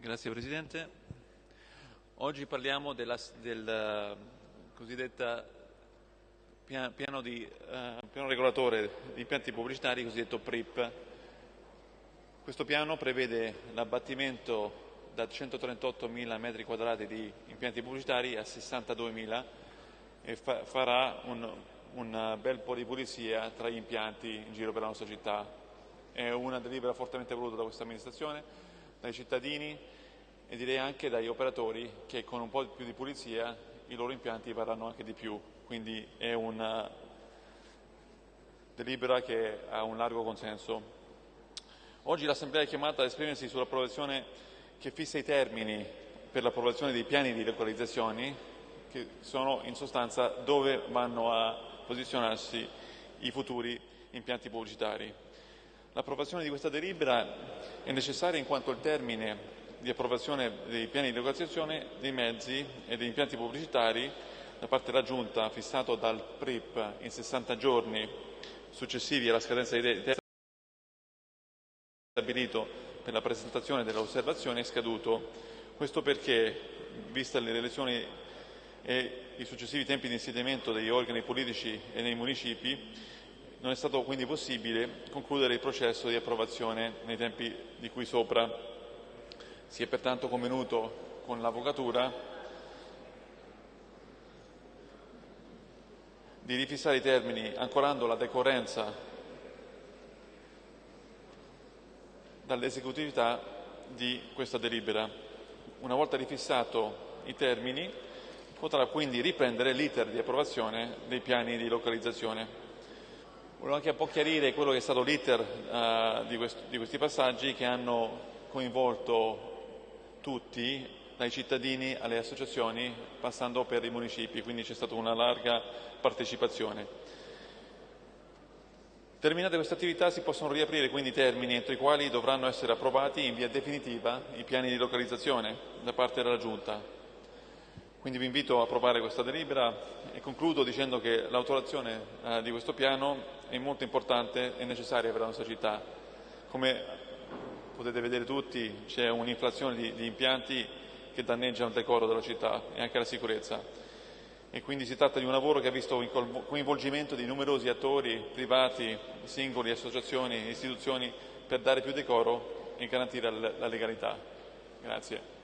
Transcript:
Grazie Presidente. Oggi parliamo della, del eh, cosiddetta piano, di, uh, piano, regolatore di impianti pubblicitari, cosiddetto PRIP. Questo piano prevede l'abbattimento da 138.000 metri quadrati di impianti pubblicitari a 62.000 e fa, farà un, un bel po' di pulizia tra gli impianti in giro per la nostra città. È una delibera fortemente voluta da questa amministrazione dai cittadini e direi anche dagli operatori che con un po' più di pulizia i loro impianti varranno anche di più, quindi è una delibera che ha un largo consenso. Oggi l'Assemblea è chiamata ad esprimersi sull'approvazione che fissa i termini per l'approvazione dei piani di localizzazioni, che sono in sostanza dove vanno a posizionarsi i futuri impianti pubblicitari. L'approvazione di questa delibera è necessaria in quanto il termine di approvazione dei piani di localizzazione dei mezzi e degli impianti pubblicitari da parte della Giunta fissato dal PRIP in 60 giorni successivi alla scadenza dei termini stabilito per la presentazione delle osservazioni è scaduto. Questo perché, vista le elezioni e i successivi tempi di insediamento degli organi politici e nei municipi, non è stato quindi possibile concludere il processo di approvazione nei tempi di cui sopra. Si è pertanto convenuto con l'Avvocatura di rifissare i termini ancorando la decorrenza dall'esecutività di questa delibera. Una volta rifissato i termini potrà quindi riprendere l'iter di approvazione dei piani di localizzazione. Volevo anche un po' chiarire quello che è stato l'iter uh, di, di, questi passaggi che hanno coinvolto tutti, dai cittadini alle associazioni, passando per i municipi, quindi c'è stata una larga partecipazione. Terminate queste attività si possono riaprire quindi i termini entro i quali dovranno essere approvati in via definitiva i piani di localizzazione da parte della Giunta. Quindi vi invito a approvare questa delibera e concludo dicendo che l'autorazione eh, di questo piano è molto importante e necessaria per la nostra città. Come potete vedere tutti c'è un'inflazione di, di impianti che danneggia il decoro della città e anche la sicurezza e quindi si tratta di un lavoro che ha visto il coinvolgimento di numerosi attori privati, singoli, associazioni, istituzioni per dare più decoro e garantire la legalità. Grazie.